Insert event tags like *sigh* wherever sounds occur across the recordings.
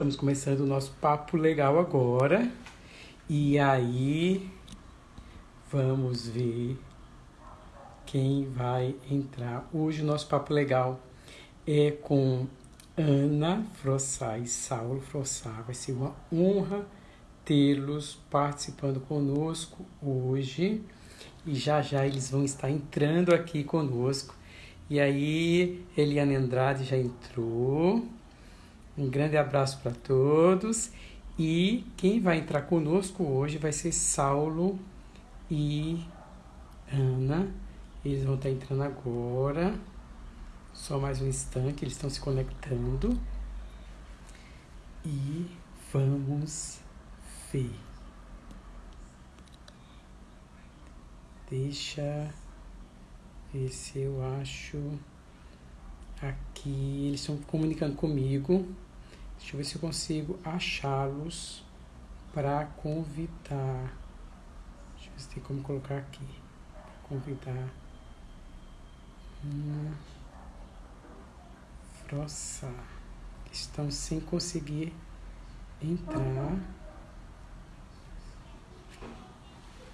Estamos começando o nosso papo legal agora. E aí, vamos ver quem vai entrar. Hoje o nosso papo legal é com Ana Frossá e Saulo Frossá. Vai ser uma honra tê-los participando conosco hoje. E já já eles vão estar entrando aqui conosco. E aí, Eliane Andrade já entrou. Um grande abraço para todos. E quem vai entrar conosco hoje vai ser Saulo e Ana. Eles vão estar entrando agora. Só mais um instante, eles estão se conectando. E vamos ver. Deixa ver se eu acho aqui. Eles estão comunicando comigo. Deixa eu ver se eu consigo achá-los para convidar. Deixa eu ver se tem como colocar aqui. Convidar. Uma frossa. Estão sem conseguir entrar.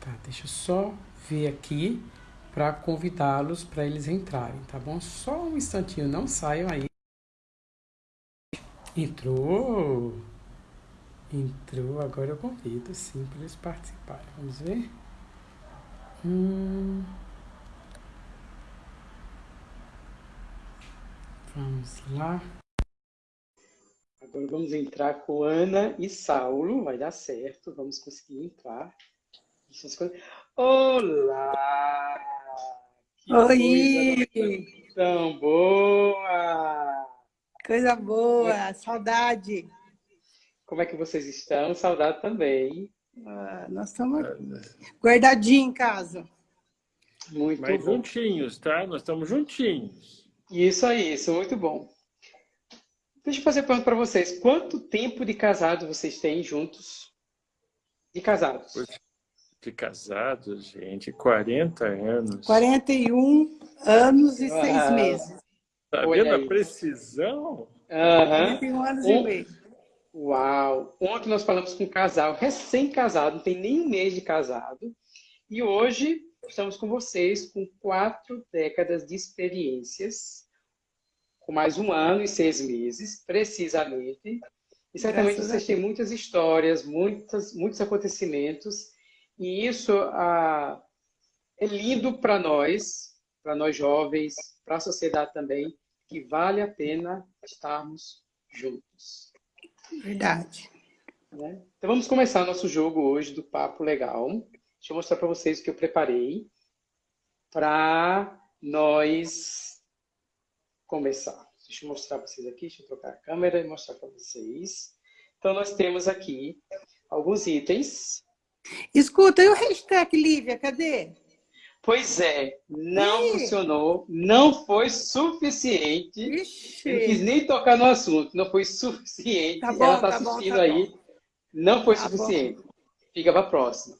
Tá, deixa eu só ver aqui para convidá-los para eles entrarem, tá bom? Só um instantinho, não saiam aí. Entrou. Entrou. Agora eu convido, sim, para eles participarem. Vamos ver. Hum. Vamos lá. Agora vamos entrar com Ana e Saulo. Vai dar certo. Vamos conseguir entrar. Olá! Que Oi! tão boa! Coisa boa, saudade. Como é que vocês estão? Saudade também. Ah, nós estamos guardadinhos em casa. Muito Mas bom. juntinhos, tá? Nós estamos juntinhos. Isso aí, isso, muito bom. Deixa eu fazer uma pergunta para vocês. Quanto tempo de casado vocês têm juntos? De casados? De casados, gente, 40 anos. 41 anos e seis ah. meses. Tá Olha vendo aí. a precisão? Uhum. Tem um ano e meio. Uau! Ontem nós falamos com um casal recém-casado, não tem nem um mês de casado. E hoje estamos com vocês com quatro décadas de experiências, com mais um ano e seis meses, precisamente. E certamente Graças vocês têm muitas histórias, muitas, muitos acontecimentos. E isso ah, é lindo para nós, para nós jovens, para a sociedade também, que vale a pena estarmos juntos. Verdade. Né? Então vamos começar nosso jogo hoje do Papo Legal. Deixa eu mostrar para vocês o que eu preparei para nós começar. Deixa eu mostrar para vocês aqui, deixa eu trocar a câmera e mostrar para vocês. Então nós temos aqui alguns itens. Escuta, e o hashtag Lívia, cadê? Pois é, não Ih. funcionou, não foi suficiente. Ixi. Não quis nem tocar no assunto, não foi suficiente. Tá bom, Ela está tá assistindo bom, tá aí. Bom. Não foi tá suficiente. Bom. Fica para a próxima.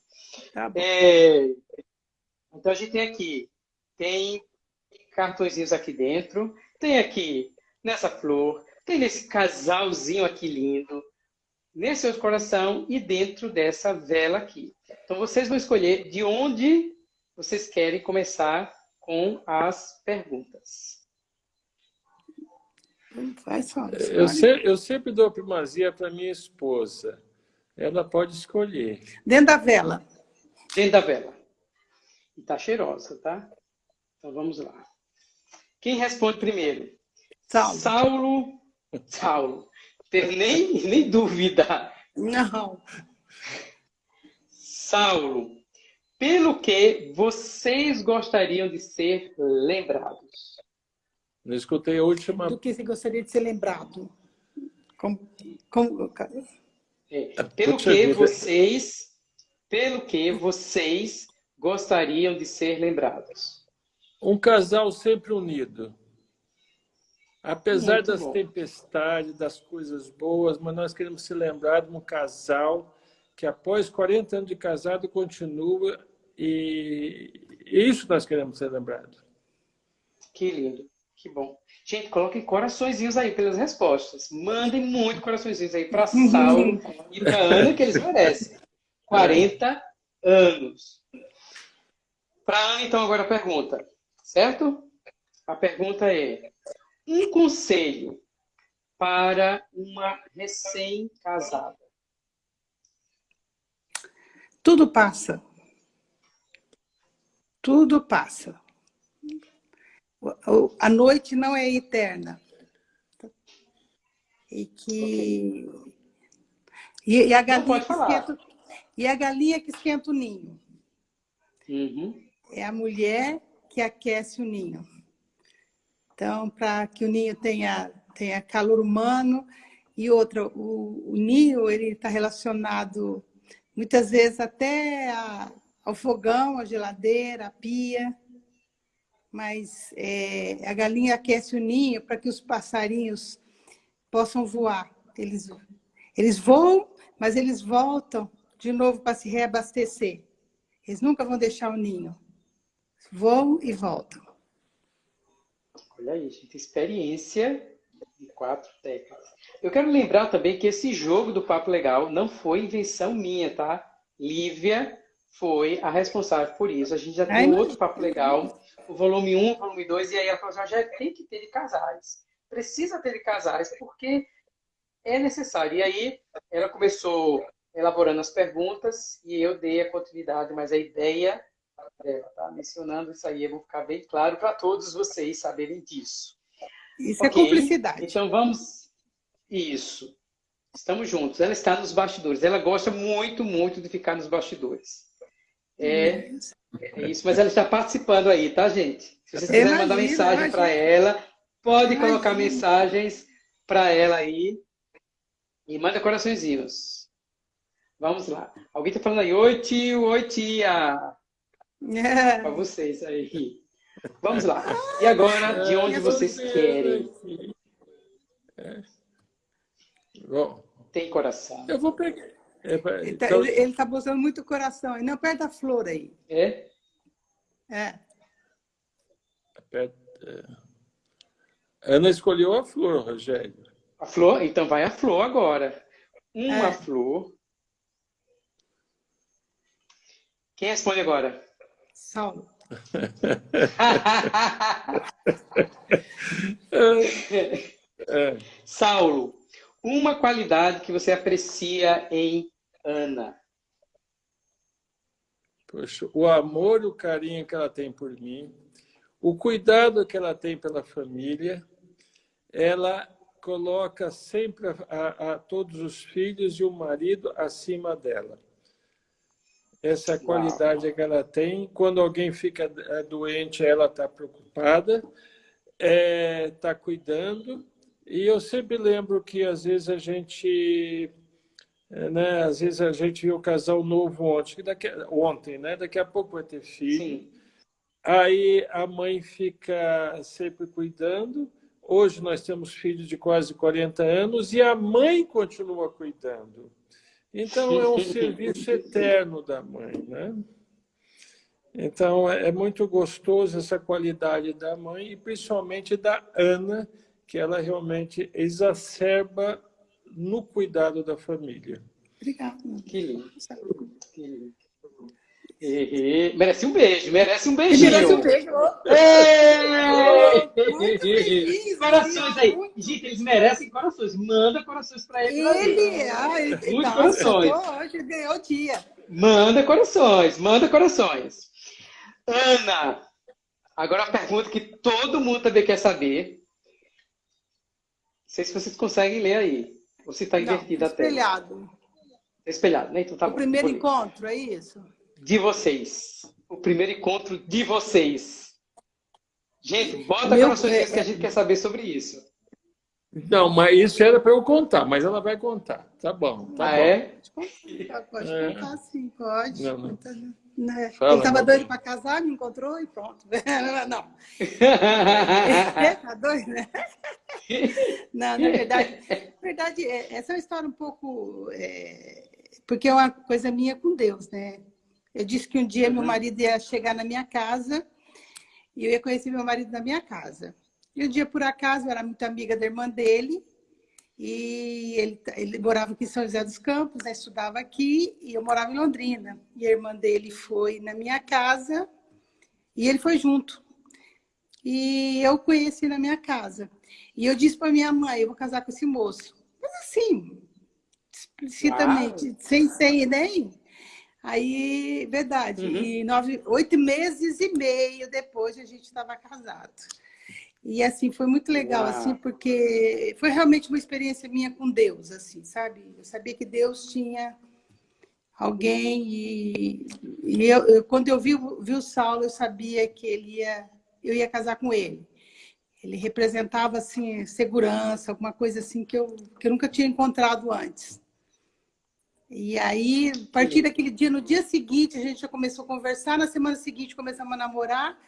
Tá é... Então a gente tem aqui, tem cartõezinhos aqui dentro, tem aqui nessa flor, tem nesse casalzinho aqui lindo, nesse seu coração e dentro dessa vela aqui. Então vocês vão escolher de onde vocês querem começar com as perguntas? Eu, sempre, eu sempre dou primazia para minha esposa. Ela pode escolher. Dentro da vela. Dentro da vela. E tá cheirosa, tá? Então vamos lá. Quem responde primeiro? Saulo. Saulo. Saulo. Tem nem, nem dúvida. Não. Saulo pelo que vocês gostariam de ser lembrados? Não escutei a última. Do que você gostaria de ser lembrado? Como, como... É, pelo que vocês, pelo que vocês gostariam de ser lembrados? Um casal sempre unido. Apesar Muito das bom. tempestades, das coisas boas, mas nós queremos ser lembrados de um casal que após 40 anos de casado continua e isso nós queremos ser lembrados. Que lindo, Que bom. Gente, coloquem coraçõezinhos aí pelas respostas. Mandem muito coraçõezinhos aí para Saulo e para Ana, que eles merecem. 40 anos. Para Ana, então, agora a pergunta. Certo? A pergunta é: um conselho para uma recém-casada? Tudo passa. Tudo passa. A noite não é eterna. E que. Okay. E, e, a galinha que esquenta, e a galinha que esquenta o ninho. Uhum. É a mulher que aquece o ninho. Então, para que o ninho tenha, tenha calor humano. E outra, o, o ninho ele está relacionado muitas vezes até a, ao fogão, à geladeira, à pia. Mas é, a galinha aquece o ninho para que os passarinhos possam voar. Eles, eles voam, mas eles voltam de novo para se reabastecer. Eles nunca vão deixar o ninho. Voam e voltam. Olha aí, gente, experiência de quatro décadas. Eu quero lembrar também que esse jogo do Papo Legal não foi invenção minha, tá? Lívia foi a responsável por isso. A gente já tem outro Papo Legal, o volume 1, o volume 2, e aí ela falou, já tem que ter de casais. Precisa ter de casais, porque é necessário. E aí ela começou elaborando as perguntas e eu dei a continuidade, mas a ideia dela, tá? Mencionando isso aí, eu vou ficar bem claro para todos vocês saberem disso. Isso é okay. é cumplicidade. Então vamos. Isso. Estamos juntos. Ela está nos bastidores. Ela gosta muito, muito de ficar nos bastidores. É, é isso, mas ela está participando aí, tá, gente? Se vocês quiserem mandar mensagem para ela, pode imagina. colocar mensagens para ela aí. E manda coraçõezinhos. Vamos lá. Alguém está falando aí, oi tio, oi tia. É. Para vocês aí. Vamos lá. E agora, de onde vocês querem? É. Tem coração. Eu vou pegar. É, ele está então... tá mostrando muito coração. Não, aperta a flor aí. É? É. Aperta. É. Ana escolheu a flor, Rogério. A flor? Então vai a flor agora. Uma é. flor. Quem responde agora? Saulo. *laughs* É. Saulo, uma qualidade que você aprecia em Ana? Poxa, o amor e o carinho que ela tem por mim, o cuidado que ela tem pela família, ela coloca sempre a, a, a todos os filhos e o marido acima dela. Essa é a qualidade que ela tem. Quando alguém fica é, doente, ela está preocupada, está é, tá cuidando. E eu sempre lembro que, às vezes, a gente é, né? Às vezes a gente viu o casal novo ontem, daqui, ontem, né? Daqui a pouco vai ter filho. Sim. Aí a mãe fica sempre cuidando. Hoje nós temos filhos de quase 40 anos e a mãe continua cuidando. Então é um *laughs* serviço eterno da mãe, né? Então é, é muito gostoso essa qualidade da mãe e principalmente da Ana, que ela realmente exacerba no cuidado da família. Obrigada. Que lindo. Que lindo. E, e, merece um beijo, merece um beijinho. Merece um beijo. Ei! Corações aí. Gente, eles merecem corações. Manda corações para ele. Ele, ah, ele Muitos corações. Hoje ganhou o dia. Manda corações, manda corações. Ana, agora a pergunta que todo mundo também quer saber. Não sei se vocês conseguem ler aí. Se está invertido até. Espelhado. Espelhado, né? Então tá o bom. primeiro encontro, é isso? De vocês. O primeiro encontro de vocês. Gente, bota Meu... corações que a gente quer saber sobre isso. Não, mas isso era para eu contar, mas ela vai contar. Tá bom. Tá ah, bom. é? Pode é. contar, sim, pode. Não, não. Né? Fala, Ele estava doido para casar, me encontrou e pronto. *laughs* Não. *laughs* Está doido, né? Não, na verdade, na verdade, é, essa é uma história um pouco... É, porque é uma coisa minha com Deus, né? Eu disse que um dia uhum. meu marido ia chegar na minha casa e eu ia conhecer meu marido na minha casa. E um dia, por acaso, eu era muito amiga da irmã dele, e ele, ele morava aqui em São José dos Campos, né? estudava aqui, e eu morava em Londrina. E a irmã dele foi na minha casa, e ele foi junto. E eu conheci na minha casa. E eu disse para minha mãe, eu vou casar com esse moço. Mas assim, explicitamente, Uau. sem, sem nem... Aí, verdade. Uhum. E nove, oito meses e meio depois a gente estava casado. E assim, foi muito legal, Uau. assim, porque foi realmente uma experiência minha com Deus, assim, sabe? Eu sabia que Deus tinha alguém e, e eu, eu, quando eu vi, vi o Saulo, eu sabia que ele ia, eu ia casar com ele. Ele representava, assim, segurança, alguma coisa assim que eu, que eu nunca tinha encontrado antes. E aí, a partir daquele dia, no dia seguinte, a gente já começou a conversar, na semana seguinte começamos a namorar,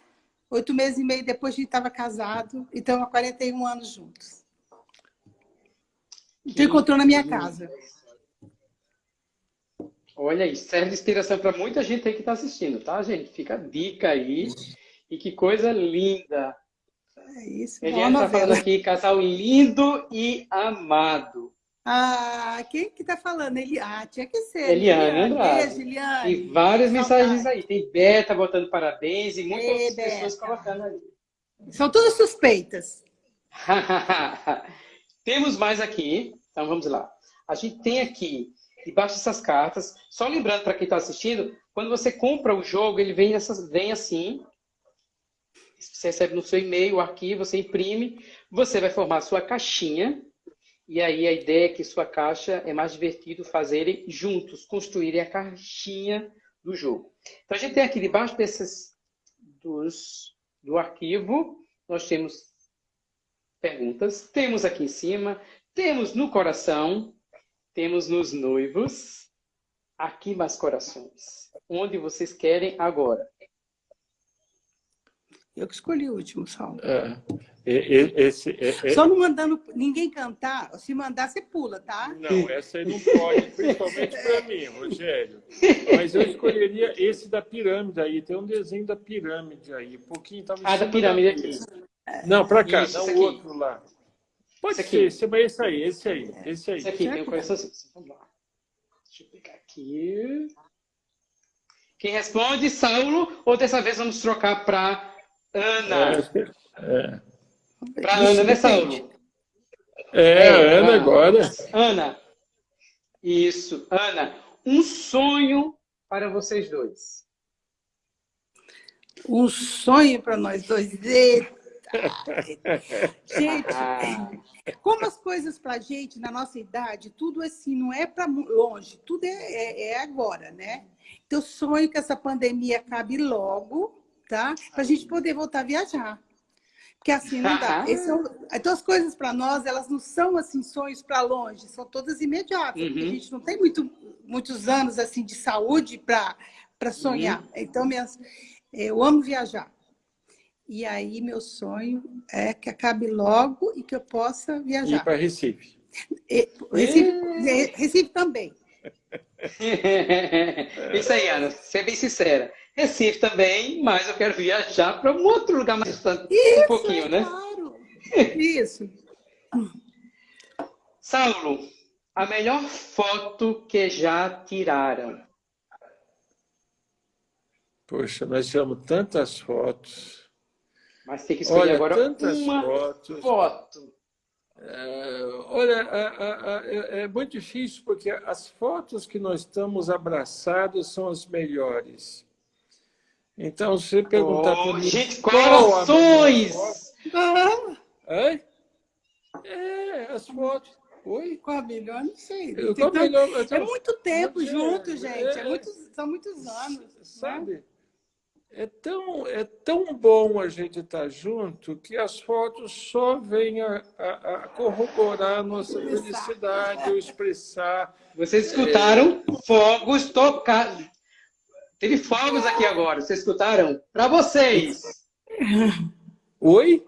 Oito meses e meio depois a gente estava casado e estamos há 41 anos juntos. Então encontrou na minha casa. Olha isso, serve de inspiração para muita gente aí que está assistindo, tá, gente? Fica a dica aí. E que coisa linda. É isso. Eliane está falando aqui, casal lindo e amado. Ah, quem que tá falando? Eli... Ah, tinha que ser. Eliane Andrade. Beijo, Eliane. E várias mensagens aí. Tem Beta botando parabéns e muitas Ei, pessoas Beta. colocando ali. São todas suspeitas. *laughs* Temos mais aqui. Então, vamos lá. A gente tem aqui, debaixo dessas cartas, só lembrando para quem está assistindo, quando você compra o jogo, ele vem, essas, vem assim. Você recebe no seu e-mail o arquivo, você imprime, você vai formar a sua caixinha e aí a ideia é que sua caixa é mais divertido fazerem juntos, construírem a caixinha do jogo. Então a gente tem aqui debaixo desses dos, do arquivo, nós temos perguntas, temos aqui em cima, temos no coração, temos nos noivos, aqui mais corações. Onde vocês querem agora? Eu que escolhi o último salmo. É, esse, é, é... Só não mandando ninguém cantar, se mandar, você pula, tá? Não, essa aí não pode, principalmente para mim, Rogério. Mas eu escolheria esse da pirâmide aí. Tem um desenho da pirâmide aí. Um pouquinho tava Ah, da pirâmide aqui. Não, para cá, Isso, não o outro lá. Pode esse ser, esse, mas esse aí, esse aí, esse aí. Esse aqui, tem um coraçãozinho. Vamos lá. Deixa eu pegar aqui. Quem responde, Saulo, ou dessa vez vamos trocar para Ana. É. Para Ana, né, Saulo? É, é Ana agora. Ana. Isso, Ana. Um sonho para vocês dois. Um sonho para nós dois. Eita. Gente, como as coisas para a gente, na nossa idade, tudo assim, não é para longe, tudo é, é, é agora, né? Então, sonho que essa pandemia acabe logo, tá? Para a gente poder voltar a viajar. Porque assim não dá. É então as coisas para nós, elas não são assim sonhos para longe, são todas imediatas. Uhum. a gente não tem muito, muitos anos assim de saúde para sonhar. Uhum. Então minhas, eu amo viajar. E aí meu sonho é que acabe logo e que eu possa viajar. Ir para Recife. E, Recife, Recife também. *laughs* Isso aí, Ana. Ser bem sincera. Recife também, mas eu quero viajar para um outro lugar mais distante, Isso, um pouquinho, é né? Claro. *laughs* Isso. Saulo, a melhor foto que já tiraram? Poxa, nós tiramos tantas fotos. Mas tem que escolher Olha, agora uma fotos. foto. É, olha, é, é, é, muito difícil porque as fotos que nós estamos abraçados são as melhores. Então, se você perguntar oh, para mim... Gente, corações! Ah. É? é, as fotos. Oi? Qual a melhor? Não sei. Eu, qual melhor, é muito tempo junto, gente. É, é muitos, são muitos anos. Né? Sabe? Né? É tão, é tão bom a gente estar junto que as fotos só vêm a, a, a corroborar a nossa felicidade, ou expressar. Vocês escutaram é... fogos tocados. Teve fogos aqui agora, vocês escutaram? Para vocês! *laughs* Oi?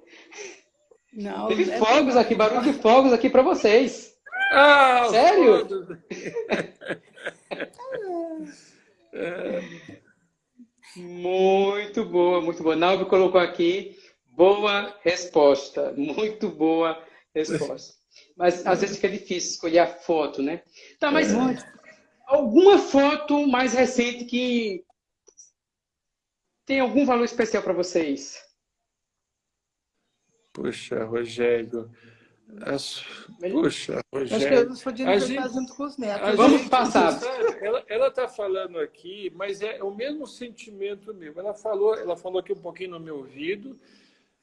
Não. Teve é fogos aqui, barulho de fogos aqui para vocês. Ah, Sério? *laughs* Muito boa, muito boa. Nalvi colocou aqui, Boa resposta, muito boa resposta. Mas às vezes fica difícil escolher a foto, né? Tá, mas é. Alguma foto mais recente que tem algum valor especial para vocês? Puxa, Rogério. As... Puxa, Rogério. Acho que eu a gente, junto com os netos. Vamos gente, passar. ela está falando aqui, mas é o mesmo sentimento mesmo. Ela falou, ela falou aqui um pouquinho no meu ouvido.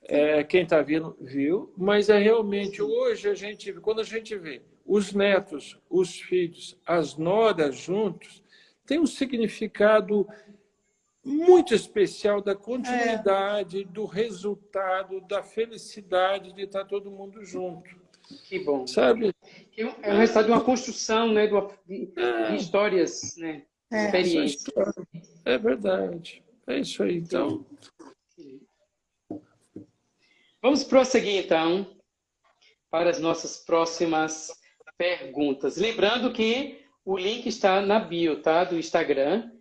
É, quem está vindo viu, mas é realmente hoje a gente, quando a gente vê os netos, os filhos, as noras juntos, tem um significado muito especial da continuidade, é. do resultado, da felicidade de estar todo mundo junto. Que bom. Sabe? É o resultado de uma construção, né? De, uma, de, é. histórias, né? É. Experiências. É verdade. É isso aí. Então. Vamos prosseguir, então, para as nossas próximas perguntas. Lembrando que o link está na bio, tá? Do Instagram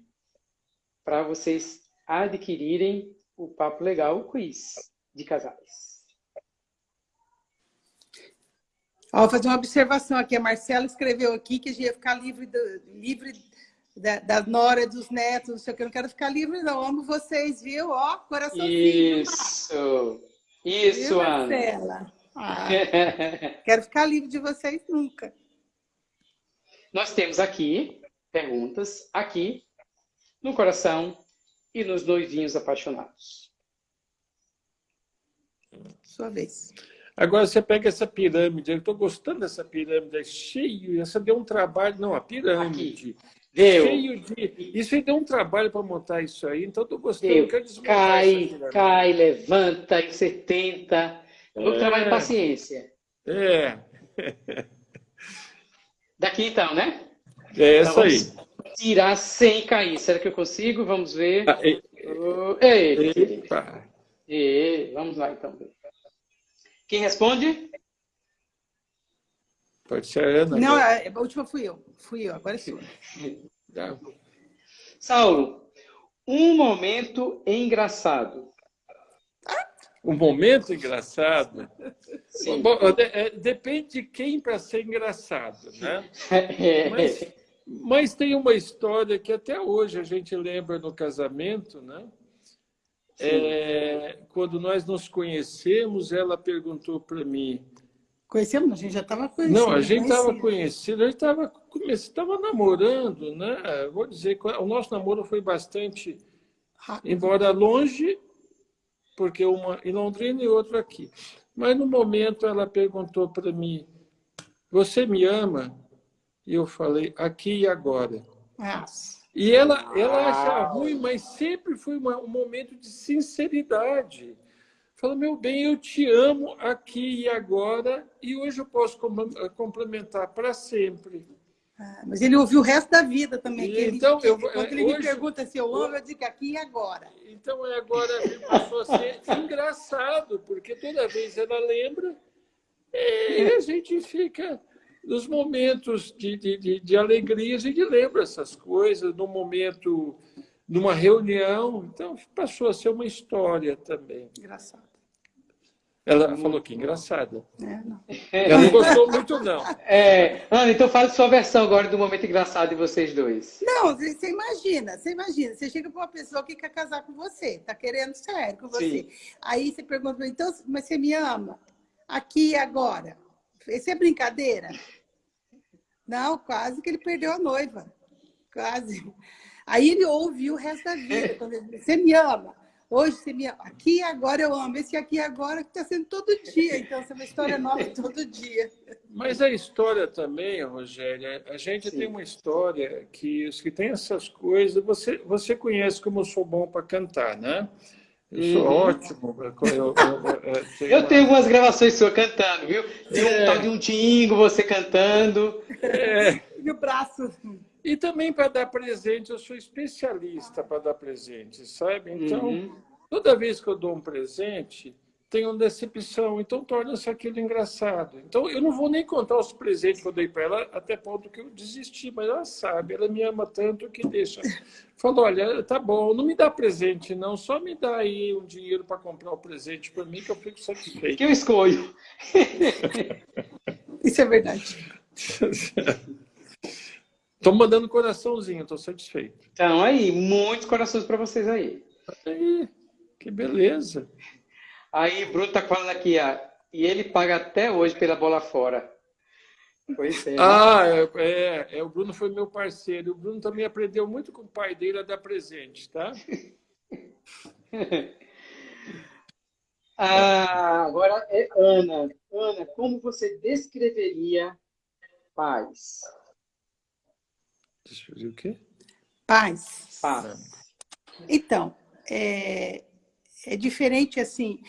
para vocês adquirirem o Papo Legal Quiz de casais. Ó, vou fazer uma observação aqui. A Marcela escreveu aqui que a gente ia ficar livre, do, livre da, da nora, dos netos, não sei o que. Eu não quero ficar livre, não. Amo vocês, viu? Ó, coraçãozinho. Isso. Isso, Ana. Ah, *laughs* quero ficar livre de vocês nunca. Nós temos aqui perguntas aqui no coração e nos noivinhos apaixonados. Sua vez. Agora você pega essa pirâmide, eu estou gostando dessa pirâmide, é cheio, essa deu um trabalho, não, a pirâmide. Deu. Cheio de. Isso aí deu um trabalho para montar isso aí, então estou gostando. Deu. Quero cai, cai, levanta, e você tenta. É. trabalho de paciência. É. *laughs* Daqui então, né? É essa então, aí tirar sem cair. Será que eu consigo? Vamos ver. Ah, e... e... Vamos lá, então. Quem responde? Pode ser a Ana. Não, a última fui eu. Fui eu, agora é sua. *laughs* Saulo, um momento engraçado. Um momento engraçado? Bom, é, depende de quem para ser engraçado, né? *laughs* É. Mas mas tem uma história que até hoje a gente lembra no casamento, né? É, quando nós nos conhecemos, ela perguntou para mim. Conhecemos? A gente já estava conhecendo. Não, a gente estava conhecendo, a gente estava estava namorando, né? Vou dizer o nosso namoro foi bastante, Rápido. embora longe, porque uma em Londrina e outra aqui. Mas no momento ela perguntou para mim: Você me ama? E eu falei, aqui e agora. Nossa. E ela, ela acha ruim, mas sempre foi uma, um momento de sinceridade. Falou, meu bem, eu te amo aqui e agora, e hoje eu posso complementar para sempre. Ah, mas ele ouviu o resto da vida também. Ele, então, eu, quando ele hoje, me pergunta se eu amo, eu digo aqui e agora. Então, é agora passou a ser *laughs* engraçado, porque toda vez ela lembra, e a gente fica nos momentos de, de, de, de alegria, a gente lembra essas coisas, no momento, numa reunião. Então, passou a ser uma história também. Engraçado. Ela falou que engraçada. É, não. Ela não gostou muito, não. É, Ana, então fala sua versão agora do momento engraçado de vocês dois. Não, você imagina, você imagina, você chega para uma pessoa que quer casar com você, tá querendo sério com você. Sim. Aí você pergunta, então, mas você me ama? Aqui e agora? Isso é brincadeira? Não, quase que ele perdeu a noiva. Quase. Aí ele ouviu o resto da vida. Quando ele disse, você me ama. Hoje você me. Aqui agora eu amo. Esse aqui agora que está sendo todo dia. Então, essa é uma história nova *laughs* todo dia. Mas a história também, Rogéria, a gente Sim. tem uma história que os que têm essas coisas, você, você conhece como eu sou bom para cantar, né? Eu sou uhum. ótimo. Eu, eu, eu, tenho, *laughs* eu uma... tenho algumas gravações suas cantando, viu? Tem é. um tal de um tingo, você cantando. É. E o braço. E também para dar presente, eu sou especialista para dar presente, sabe? Então, uhum. Toda vez que eu dou um presente, tem uma decepção, então torna-se aquilo engraçado. Então, eu não vou nem contar os presentes que eu dei para ela, até ponto que eu desisti, mas ela sabe, ela me ama tanto que deixa. Falou, olha, tá bom, não me dá presente não, só me dá aí um dinheiro para comprar o um presente para mim que eu fico satisfeito. Que eu escolho. *laughs* Isso é verdade. Estou mandando coraçãozinho, estou satisfeito. Então, aí, muitos corações para vocês aí. Aí, que beleza. Aí, Bruno tá falando aqui, ó, e ele paga até hoje pela bola fora. Pois é. Né? Ah, é, é, é, o Bruno foi meu parceiro. O Bruno também aprendeu muito com o pai dele a dar presente, tá? *laughs* ah, agora é Ana. Ana, como você descreveria paz? Descrever o quê? Paz. Paz. Então, é, é diferente assim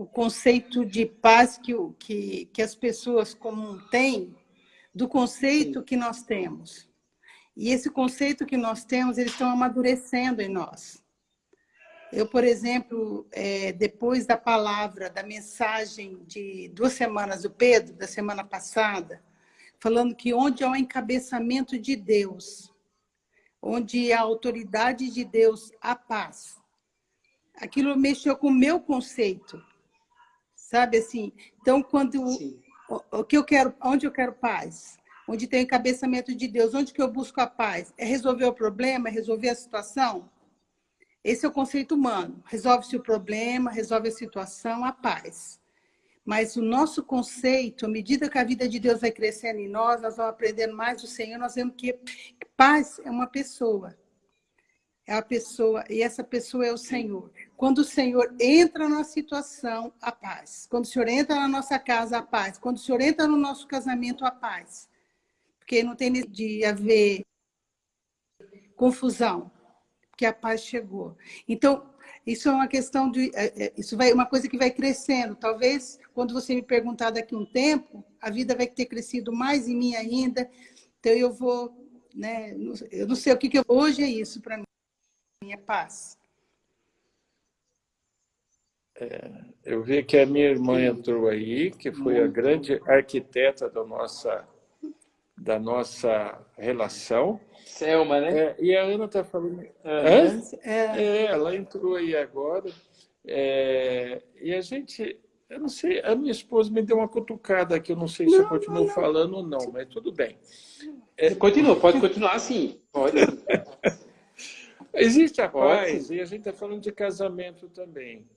o conceito de paz que, que, que as pessoas comum têm do conceito que nós temos. E esse conceito que nós temos, eles estão amadurecendo em nós. Eu, por exemplo, é, depois da palavra, da mensagem de duas semanas do Pedro, da semana passada, falando que onde há o encabeçamento de Deus, onde há a autoridade de Deus, há paz aquilo mexeu com o meu conceito. Sabe assim? Então, quando o, o, que eu quero, onde eu quero paz? Onde tem o encabeçamento de Deus, onde que eu busco a paz? É resolver o problema, é resolver a situação? Esse é o conceito humano. Resolve-se o problema, resolve a situação, a paz. Mas o nosso conceito, à medida que a vida de Deus vai crescendo em nós, nós vamos aprendendo mais do Senhor, nós vemos que paz é uma pessoa é a pessoa, e essa pessoa é o Senhor. Quando o Senhor entra na situação, a paz. Quando o Senhor entra na nossa casa, a paz. Quando o Senhor entra no nosso casamento, a paz. Porque não tem de haver confusão, porque a paz chegou. Então, isso é uma questão de. É, é, isso vai uma coisa que vai crescendo. Talvez, quando você me perguntar daqui um tempo, a vida vai ter crescido mais em mim ainda. Então, eu vou. Né, eu não sei o que, que eu, hoje é isso para mim minha paz. É, eu vi que a minha irmã entrou aí, que foi a grande arquiteta da nossa, da nossa relação. Selma, né? É, e a Ana está falando... Uhum. É. é. ela entrou aí agora. É, e a gente... Eu não sei, a minha esposa me deu uma cutucada aqui, eu não sei se não, eu continuo não, falando ou não, mas tudo bem. É, Continua, pode continuar sim. Pode. *laughs* Existe a paz, e a gente está falando de casamento também.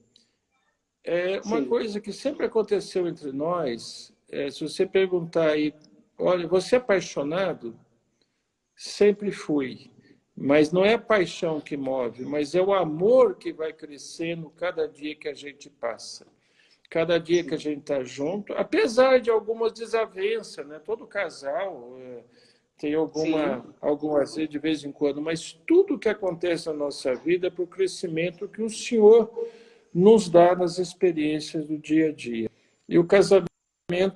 É uma Sim. coisa que sempre aconteceu entre nós, é, se você perguntar aí, olha, você é apaixonado? Sempre fui. Mas não é a paixão que move, mas é o amor que vai crescendo cada dia que a gente passa. Cada dia que a gente está junto, apesar de algumas desavenças, né? Todo casal... É, tem alguma, alguma de vez em quando, mas tudo que acontece na nossa vida é para o crescimento que o Senhor nos dá nas experiências do dia a dia. E o casamento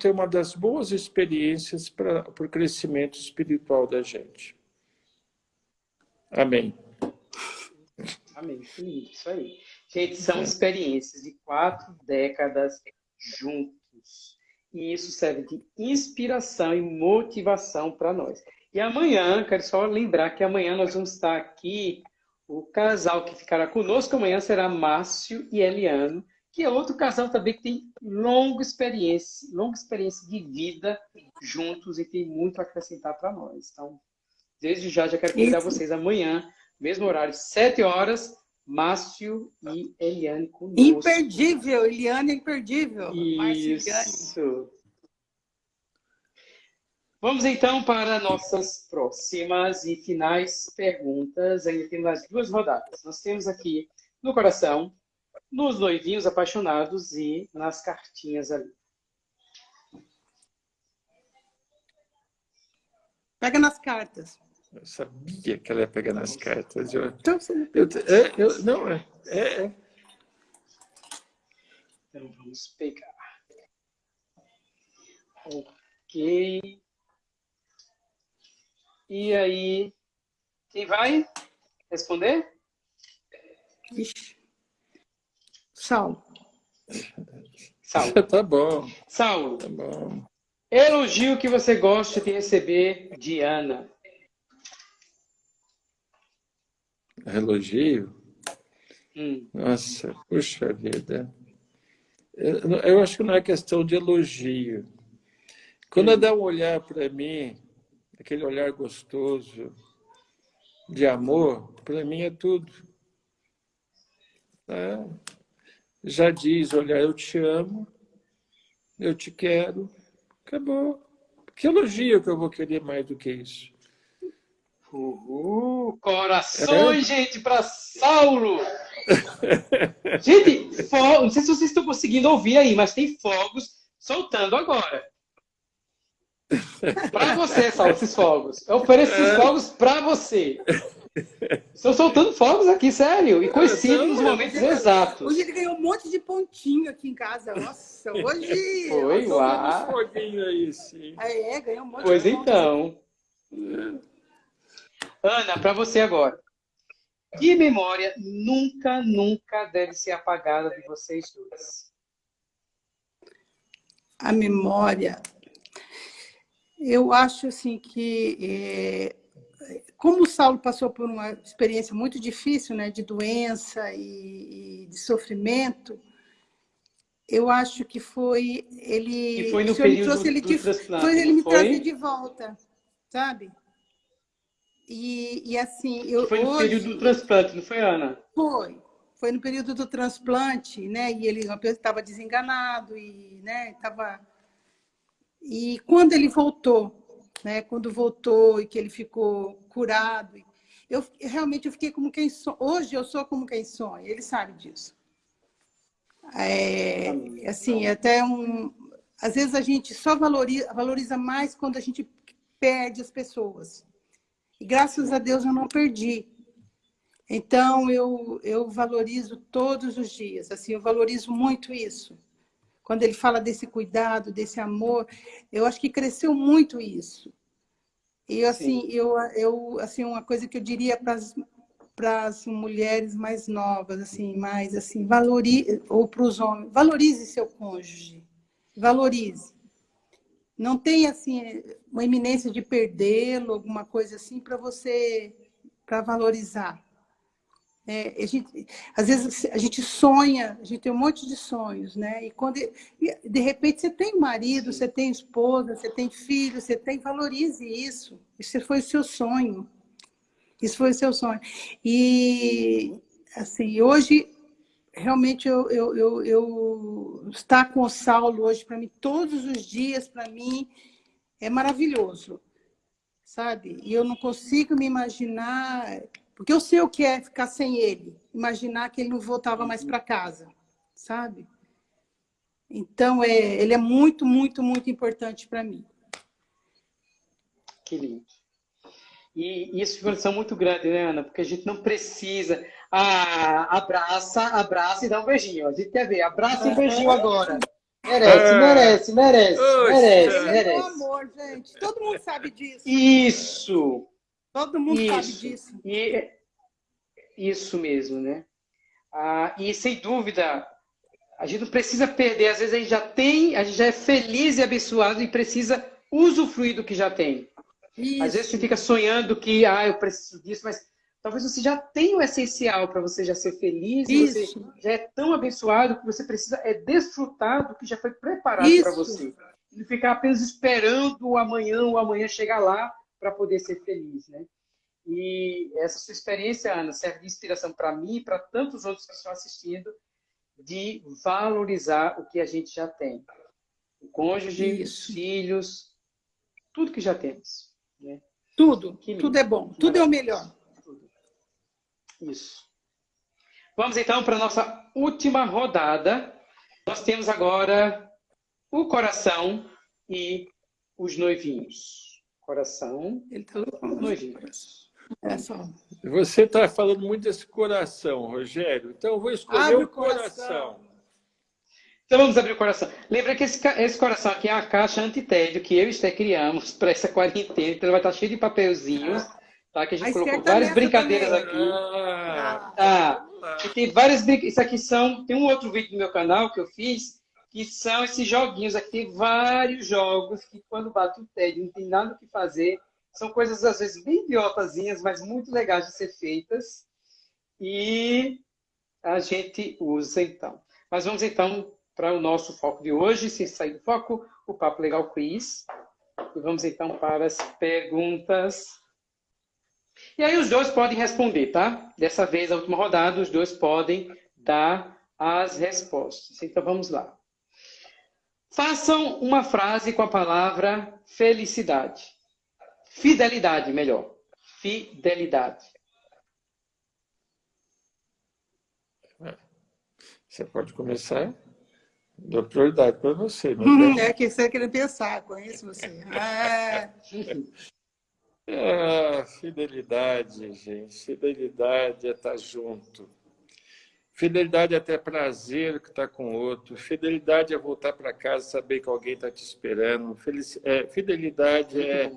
é uma das boas experiências para, para o crescimento espiritual da gente. Amém. Amém. Isso aí. Gente, são experiências de quatro décadas juntos. E isso serve de inspiração e motivação para nós. E amanhã, quero só lembrar que amanhã nós vamos estar aqui, o casal que ficará conosco amanhã será Márcio e Eliano, que é outro casal também que tem longa experiência, longa experiência de vida juntos e tem muito a acrescentar para nós. Então, desde já, já quero convidar vocês amanhã, mesmo horário, sete horas, Márcio e Eliane conosco. Imperdível, Eliane é imperdível. Isso. Vamos então para nossas próximas e finais perguntas. Ainda temos as duas rodadas. Nós temos aqui no coração, nos noivinhos apaixonados e nas cartinhas ali. Pega nas cartas. Eu sabia que ela ia pegar nas cartas. Eu, então, eu, é, eu, não, é, é, é. Então vamos pegar. Ok. E aí, quem vai responder? Ixi. Saulo. Saulo. *laughs* tá bom. Saulo. Tá bom. Elogio que você gosta de receber de Ana. Elogio? Hum. Nossa, puxa vida. Eu, eu, acho que não é questão de elogio. Quando hum. ela dá um olhar para mim, aquele olhar gostoso de amor, para mim é tudo. É. Já diz, olha, eu te amo, eu te quero, acabou. Que elogio que eu vou querer mais do que isso? Uhul, corações, é. gente, para Saulo! *laughs* gente, não sei se vocês estão conseguindo ouvir aí, mas tem fogos soltando agora. Para você, Saulo, esses fogos. Eu ofereço esses é. fogos para você. Estou soltando fogos aqui, sério. E coincide nos momentos exatos. Hoje ele ganhou um monte de pontinho aqui em casa. Nossa, hoje. *laughs* Foi, lá. foguinho aí, sim. É, ganhou um monte pois de então. Ana, para você agora. Que memória nunca, nunca deve ser apagada de vocês duas? A memória eu acho assim que, é, como o Saulo passou por uma experiência muito difícil, né, de doença e, e de sofrimento, eu acho que foi ele. E foi no período trouxe ele de, foi ele me foi? trazer de volta, sabe? E, e assim, eu foi no hoje, período do transplante, não foi, Ana? Foi, foi no período do transplante, né? E ele estava desenganado e, né? Estava e quando ele voltou, né, quando voltou e que ele ficou curado, eu realmente eu fiquei como quem sonha. Hoje eu sou como quem sonha, ele sabe disso. É, assim, até um. Às vezes a gente só valoriza, valoriza mais quando a gente perde as pessoas. E graças a Deus eu não perdi. Então eu, eu valorizo todos os dias, assim, eu valorizo muito isso quando ele fala desse cuidado, desse amor, eu acho que cresceu muito isso. E assim, eu, eu assim uma coisa que eu diria para as mulheres mais novas, assim, mais assim, valorize ou para os homens, valorize seu cônjuge. Valorize. Não tem assim uma iminência de perdê-lo, alguma coisa assim para você para valorizar. É, a gente, às vezes a gente sonha, a gente tem um monte de sonhos, né? E quando de repente você tem marido, você tem esposa, você tem filho, você tem, valorize isso. Isso foi o seu sonho. Isso foi o seu sonho. E assim, hoje realmente eu, eu, eu, eu estar com o Saulo hoje para mim todos os dias para mim é maravilhoso, sabe? E eu não consigo me imaginar porque eu sei o que é ficar sem ele, imaginar que ele não voltava mais para casa, sabe? Então, é, ele é muito, muito, muito importante para mim. Que lindo. E isso é uma lição muito grande, né, Ana? Porque a gente não precisa. Ah, abraça, abraça e dá um beijinho. A gente quer ver. Abraça e um beijinho agora. Merece, é. merece, merece, merece, merece. Meu amor, gente. Todo mundo sabe disso. Isso. Todo mundo isso. sabe disso. E, isso mesmo, né? Ah, e sem dúvida, a gente não precisa perder. Às vezes a gente já tem, a gente já é feliz e abençoado e precisa usufruir do que já tem. Isso. Às vezes você fica sonhando que, ah, eu preciso disso, mas talvez você já tenha o essencial para você já ser feliz, Isso. você já é tão abençoado que você precisa é desfrutar do que já foi preparado para você. Não ficar apenas esperando o amanhã, o amanhã chegar lá para poder ser feliz, né? E essa sua experiência, Ana, serve de inspiração para mim e para tantos outros que estão assistindo, de valorizar o que a gente já tem. O cônjuge, os filhos, tudo que já temos. Né? Tudo, tudo é bom, tudo é o melhor. Tudo. Isso. Vamos então para a nossa última rodada. Nós temos agora o coração e os noivinhos. Coração, Ele tá noivinhos. É só. Você está falando muito desse coração, Rogério. Então eu vou escolher Abre o coração. coração. Então vamos abrir o coração. Lembra que esse, esse coração aqui é a caixa antitédio que eu e Esté criamos para essa quarentena. Então ele vai estar cheio de papelzinhos. Tá tá? Que a gente a colocou várias brincadeiras também. aqui. Ah, ah, e tem várias brincadeiras. Isso aqui são. Tem um outro vídeo no meu canal que eu fiz, que são esses joguinhos. Aqui tem vários jogos que quando bate o TED, não tem nada o que fazer. São coisas, às vezes, bem idiotazinhas, mas muito legais de ser feitas. E a gente usa, então. Mas vamos, então, para o nosso foco de hoje, sem sair do foco, o Papo Legal Quiz. E vamos, então, para as perguntas. E aí os dois podem responder, tá? Dessa vez, a última rodada, os dois podem dar as respostas. Então, vamos lá. Façam uma frase com a palavra felicidade. Fidelidade, melhor. Fidelidade. Você pode começar. Dou prioridade para você. Hum, *laughs* é que você quer pensar, conheço você. Ah. *laughs* ah, fidelidade, gente. Fidelidade é estar junto. Fidelidade é ter prazer que está com o outro. Fidelidade é voltar para casa saber que alguém está te esperando. Felic... É, fidelidade é,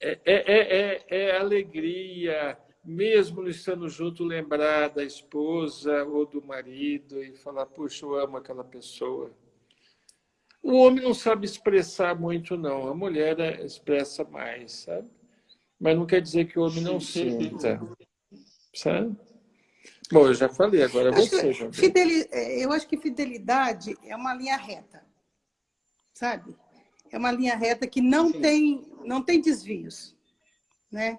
é, é, é, alegria, mesmo não estando junto, lembrar da esposa ou do marido e falar, puxa, eu amo aquela pessoa. O homem não sabe expressar muito, não. A mulher expressa mais, sabe? Mas não quer dizer que o homem não sinta, sabe? Bom, eu já falei, agora é você. Fideli... É, eu acho que fidelidade é uma linha reta, sabe? É uma linha reta que não, tem, não tem desvios, né?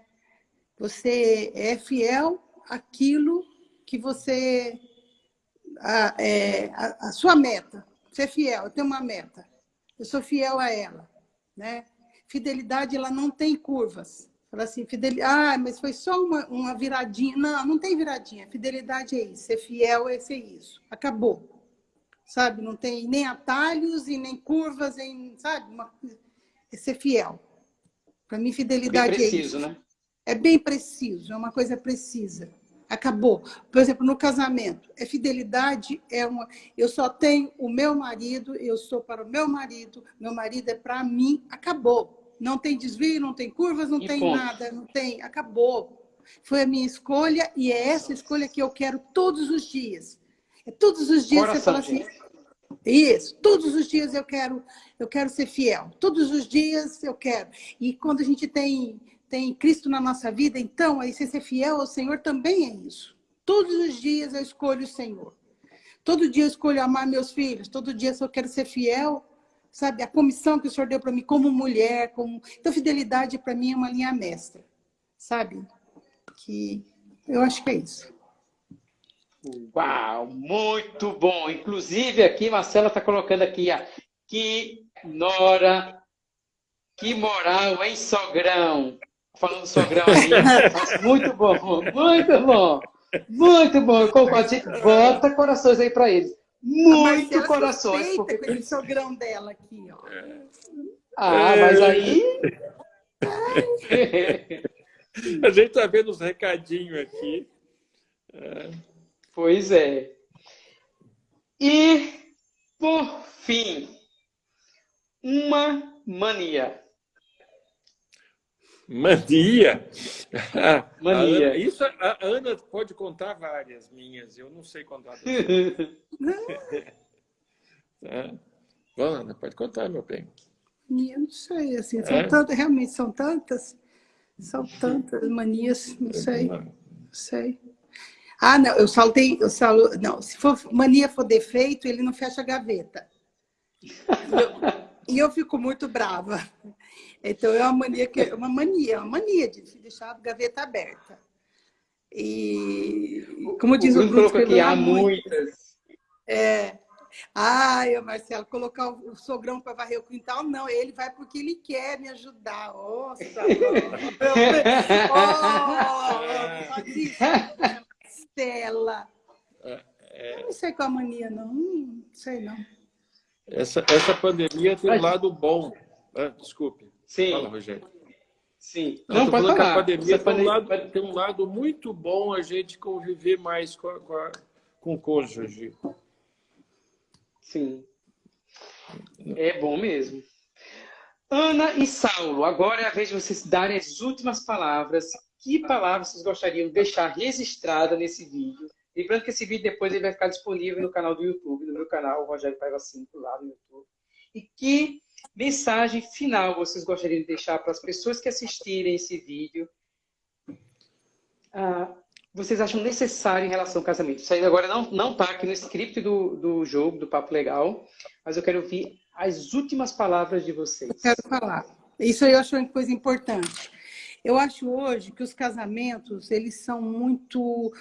Você é fiel àquilo que você... A, é, a, a sua meta. Você é fiel, eu tenho uma meta. Eu sou fiel a ela, né? Fidelidade, ela não tem curvas. Fala assim, fidelidade, ah, mas foi só uma, uma viradinha. Não, não tem viradinha. Fidelidade é isso, ser fiel é ser isso. Acabou. Sabe? Não tem nem atalhos e nem curvas, em, sabe? Uma, é ser fiel. Para mim, fidelidade bem preciso, é isso. Né? É bem preciso, é uma coisa precisa. Acabou. Por exemplo, no casamento, é fidelidade, é uma. Eu só tenho o meu marido, eu sou para o meu marido, meu marido é para mim, acabou. Não tem desvio, não tem curvas, não e tem ponto. nada, não tem, acabou. Foi a minha escolha e é essa escolha que eu quero todos os dias. É todos os dias Coração, você fala assim, gente. isso, todos os dias eu quero, eu quero ser fiel. Todos os dias eu quero. E quando a gente tem tem Cristo na nossa vida, então aí você ser fiel ao Senhor também é isso. Todos os dias eu escolho o Senhor. Todo dia eu escolho amar meus filhos. Todo dia eu quero ser fiel, sabe? A comissão que o Senhor deu para mim como mulher, como... Então, fidelidade para mim é uma linha mestra, sabe? Que eu acho que é isso. Uau, muito bom. Inclusive aqui, Marcela está colocando aqui, ó, que nora, que moral, hein, sogrão? Falando sogrão aí. *laughs* muito bom, muito bom. Muito bom, eu concordo. Bota corações aí para eles. Muito corações. Porque... com esse sogrão dela aqui, ó. Ah, mas aí... A gente tá vendo os recadinhos aqui. É. Pois é. E, por fim, uma mania. Mania? *laughs* Mania. A Ana, isso a Ana pode contar várias minhas, eu não sei contar. *laughs* é. Bom, Ana, pode contar, meu bem. Eu não sei, assim, são é? tantas, realmente são tantas, são tantas manias, não sei, não sei. Ah, não, eu saltei, eu salo, não, se for mania for defeito, ele não fecha a gaveta. *laughs* E eu, e fico muito brava. Então, é uma mania, que, é uma mania, uma mania de deixar a gaveta aberta. E, como diz o, o Bruno, aqui, há muitas. É. Ai, Marcelo, colocar o sogrão para varrer o quintal, não, ele vai porque ele quer me ajudar. Nossa! oh, Stella! Eu não sei qual a mania, não. Não sei, não. Essa, essa pandemia tem um lado bom. Ah, desculpe. Sim. Fala, Rogério. Sim. Não, Não pode falar. a pandemia tem um, lado, tem um lado muito bom a gente conviver mais com, a, com, a, com o cônjuge. Sim. É bom mesmo. Ana e Saulo, agora é a vez de vocês darem as últimas palavras que palavras vocês gostariam de deixar registrada nesse vídeo. Lembrando que esse vídeo depois ele vai ficar disponível no canal do YouTube, no meu canal, Rogério Paiva 5, lá no YouTube. E que mensagem final vocês gostariam de deixar para as pessoas que assistirem esse vídeo? Ah, vocês acham necessário em relação ao casamento? Isso aí agora não está aqui no script do, do jogo, do Papo Legal, mas eu quero ouvir as últimas palavras de vocês. Eu quero falar. Isso eu acho uma coisa importante. Eu acho hoje que os casamentos, eles são muito,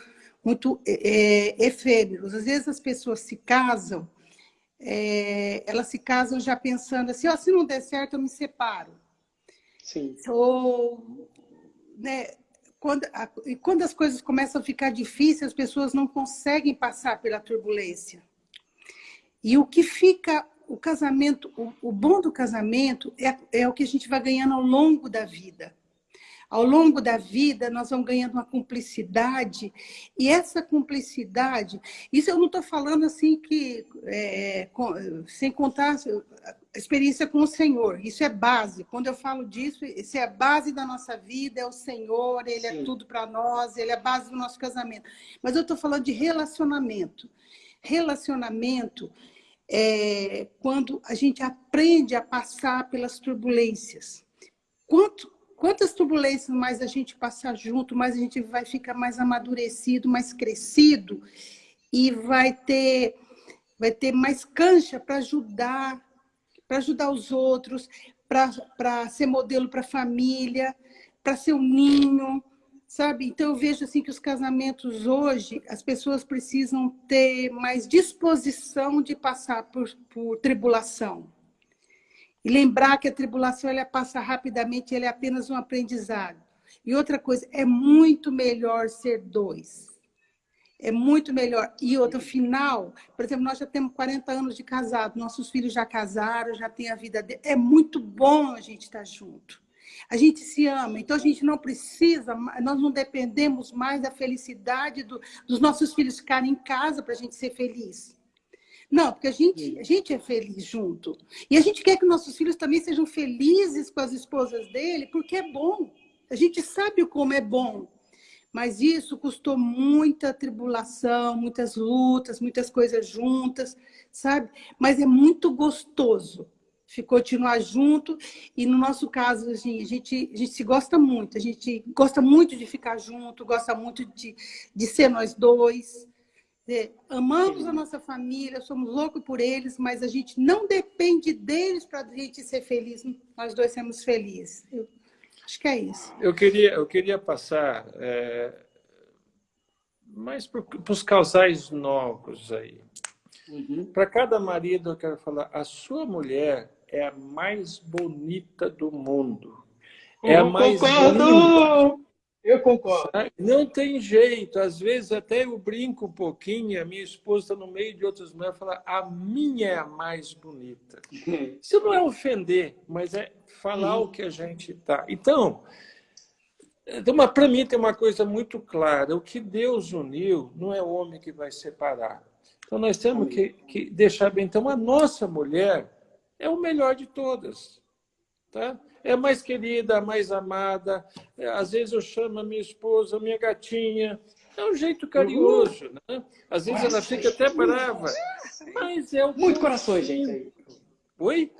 muito é, efêmeros. Às vezes as pessoas se casam, é, elas se casam já pensando assim, oh, se não der certo, eu me separo. Sim. Ou, né, quando, a, e quando as coisas começam a ficar difíceis, as pessoas não conseguem passar pela turbulência. E o que fica, o casamento, o, o bom do casamento é, é o que a gente vai ganhando ao longo da vida. Ao longo da vida, nós vamos ganhando uma cumplicidade, e essa cumplicidade, isso eu não estou falando assim que, é, com, sem contar a experiência com o Senhor, isso é base. Quando eu falo disso, isso é a base da nossa vida, é o Senhor, Ele é Sim. é tudo para nós, Ele é a base do nosso casamento. Mas eu estou falando de relacionamento. Relacionamento é quando a gente aprende a passar pelas turbulências. Quanto, Quantas turbulências mais a gente passar junto, mais a gente vai ficar mais amadurecido, mais crescido e vai ter, vai ter mais cancha para ajudar, para ajudar os outros, para ser modelo para a família, para ser um ninho, sabe? Então eu vejo assim que os casamentos hoje, as pessoas precisam ter mais disposição de passar por, por tribulação e lembrar que a tribulação ela passa rapidamente, ela é apenas um aprendizado. E outra coisa, é muito melhor ser dois. É muito melhor. E outro final, por exemplo, nós já temos 40 anos de casado, nossos filhos já casaram, já têm a vida dele. É muito bom a gente estar junto. A gente se ama, então a gente não precisa, nós não dependemos mais da felicidade do, dos nossos filhos ficarem em casa para a gente ser feliz. Não, porque a gente, a gente é feliz junto. E a gente quer que nossos filhos também sejam felizes com as esposas dele, porque é bom. A gente sabe como é bom. Mas isso custou muita tribulação, muitas lutas, muitas coisas juntas, sabe? Mas é muito gostoso continuar junto. E no nosso caso, assim, a, gente, a gente se gosta muito. A gente gosta muito de ficar junto, gosta muito de, de ser nós dois dizer, amamos a nossa família, somos loucos por eles, mas a gente não depende deles para a gente ser feliz. Nós dois sermos felizes. Eu acho que é isso. Eu queria, eu queria passar é, mais para os casais novos aí. Uhum. Para cada marido, eu quero falar, a sua mulher é a mais bonita do mundo. É a mais bonita. Eu concordo. Não tem jeito. Às vezes até eu brinco um pouquinho, a minha esposa no meio de outras mulheres fala a minha é a mais bonita. *laughs* Isso não é ofender, mas é falar o que a gente está. Então, para mim tem uma coisa muito clara. O que Deus uniu não é o homem que vai separar. Então nós temos que, que deixar bem. Então a nossa mulher é o melhor de todas. Tá? É mais querida, mais amada. É, às vezes eu chamo a minha esposa, minha gatinha. É um jeito carinhoso, né? Às vezes ela fica até brava. Mas é o Muito corações, gente. Oi?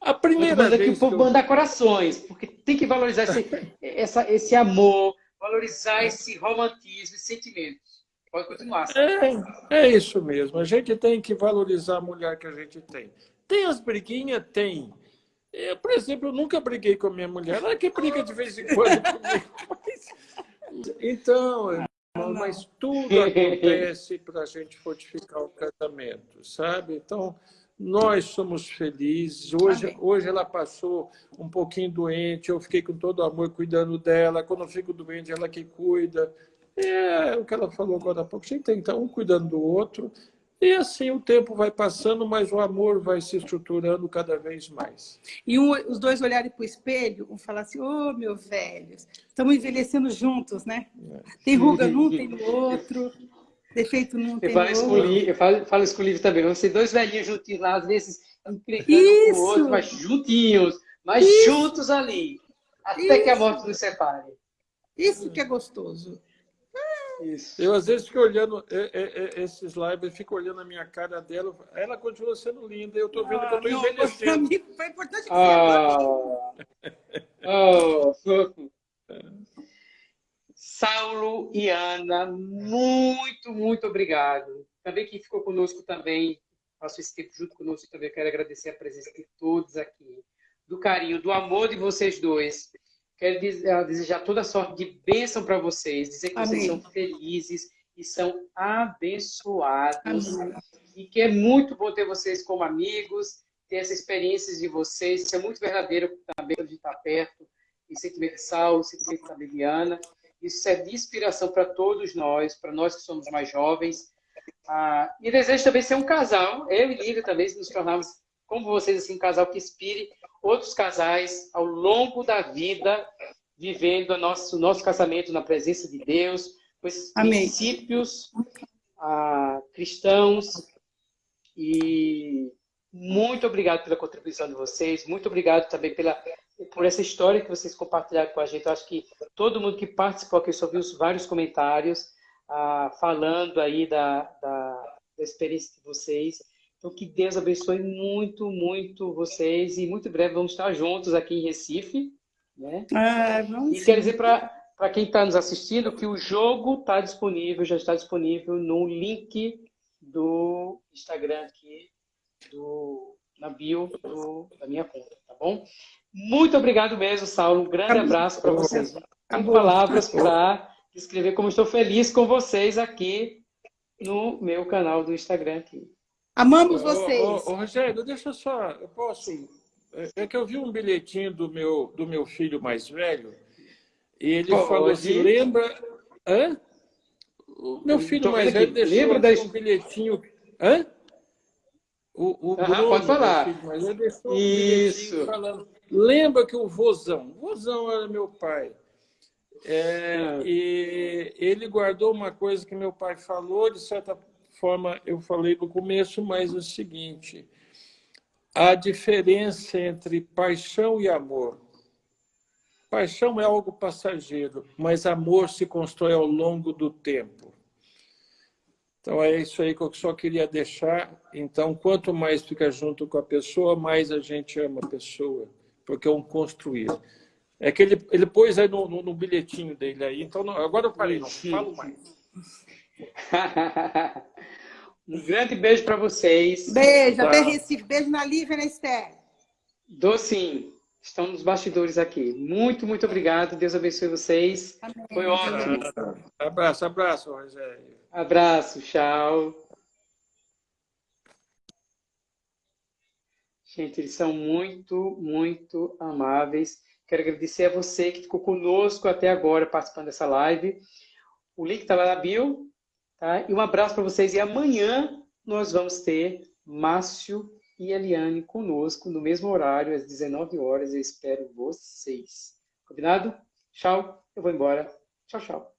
A primeira vez que o povo eu... manda corações, porque tem que valorizar esse, essa, esse amor, valorizar esse romantismo, esse sentimento. Pode continuar. É, é isso mesmo. A gente tem que valorizar a mulher que a gente tem. Tem as briguinhas? Tem. Eu, por exemplo, eu nunca briguei com a minha mulher. Ela que briga de vez em quando comigo. Mas... *laughs* Então, irmão, mas tudo *laughs* acontece para a gente fortificar o casamento, sabe? Então, nós somos felizes. Hoje, hoje ela passou um pouquinho doente, eu fiquei com todo amor cuidando dela. Quando eu fico doente, ela que cuida. É o que ela falou agora há pouco. A gente tem que estar um cuidando do outro e assim o tempo vai passando, mas o amor vai se estruturando cada vez mais. E um, os dois olharem para o espelho, um falar assim, ô oh, meu velho, estamos envelhecendo juntos, né? É. Tem ruga num, tem no outro, defeito num, tem eu falo no outro. eu falo, falo isso com o livro também, vamos ser dois velhinhos juntinhos lá, às vezes encrencando um com o outro, mas juntinhos, mas isso. juntos ali, até isso. que a morte nos separe. Isso que é gostoso. Isso. Eu, às vezes, fico olhando é, é, é, esses lives, fico olhando a minha cara dela. Ela continua sendo linda, eu estou vendo ah, que eu estou envelhecendo. Mim foi importante que ah, oh, Saulo e Ana, muito, muito obrigado. Também quem ficou conosco também, passou esse tempo junto conosco também, quero agradecer a presença de todos aqui, do carinho, do amor de vocês dois. Quero eh, desejar toda sorte de bênção para vocês, dizer que Amém. vocês são felizes e são abençoados. Amém. E que é muito bom ter vocês como amigos, ter essas experiências de vocês. Isso é muito verdadeiro também de estar perto. E sentimento de Sal, sentimento da Liliana. Isso é de inspiração para todos nós, para nós que somos mais jovens. Ah, e desejo também ser um casal, eu e Lívia também, se nos tornarmos, como vocês, assim, um casal que inspire outros casais ao longo da vida, vivendo o nosso, nosso casamento na presença de Deus, com esses Amém. princípios ah, cristãos. E muito obrigado pela contribuição de vocês, muito obrigado também pela, por essa história que vocês compartilharam com a gente. Eu acho que todo mundo que participou aqui só viu vários comentários ah, falando aí da, da, da experiência de vocês. Então, que Deus abençoe muito, muito vocês e muito breve vamos estar juntos aqui em Recife. Né? Ah, e quero dizer para quem está nos assistindo que o jogo está disponível, já está disponível no link do Instagram aqui, do, na bio do, da minha conta, tá bom? Muito obrigado mesmo, Saulo. Um grande abraço para vocês. Tem palavras para descrever como estou feliz com vocês aqui no meu canal do Instagram aqui. Amamos vocês. Ô, ô, ô, Rogério, deixa eu só. Eu posso. É, é que eu vi um bilhetinho do meu, do meu filho mais velho e ele falou assim: lembra. Hã? O meu filho mais velho deixou lembra da... um bilhetinho. Hã? O, o Bruno, pode falar. Filho, mas ele deixou um Isso. falando. Lembra que o Vozão, o Vozão era meu pai. É, ah. e ele guardou uma coisa que meu pai falou, de certa forma eu falei no começo, mas é o seguinte: a diferença entre paixão e amor. Paixão é algo passageiro, mas amor se constrói ao longo do tempo. Então é isso aí que eu só queria deixar. Então, quanto mais fica junto com a pessoa, mais a gente ama a pessoa, porque é um construir. É que ele, ele pôs aí no, no, no bilhetinho dele aí. Então, não, agora eu parei, não falo mais. *laughs* um grande beijo para vocês. Beijo, tá. até Recife. Beijo na Lívia e na Esther. Dou sim. Estão nos bastidores aqui. Muito, muito obrigado. Deus abençoe vocês. Amém. Foi ótimo. Abraço, abraço, Rogério. Abraço, tchau. Gente, eles são muito, muito amáveis. Quero agradecer a você que ficou conosco até agora participando dessa live. O link está lá na bio, Tá? E um abraço para vocês. E amanhã nós vamos ter Márcio e Eliane conosco no mesmo horário, às 19 horas. Eu espero vocês. Combinado? Tchau. Eu vou embora. Tchau, tchau.